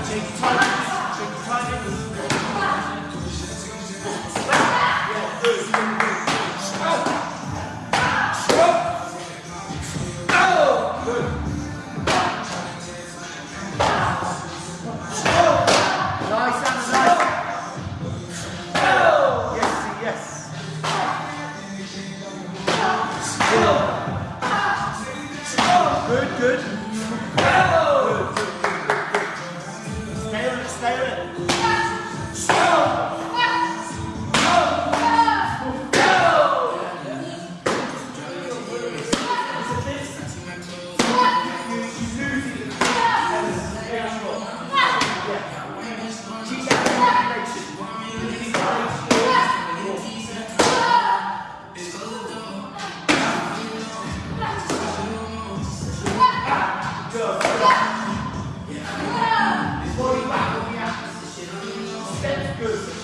Good, good. Good, good. Vai, Ana. steps good.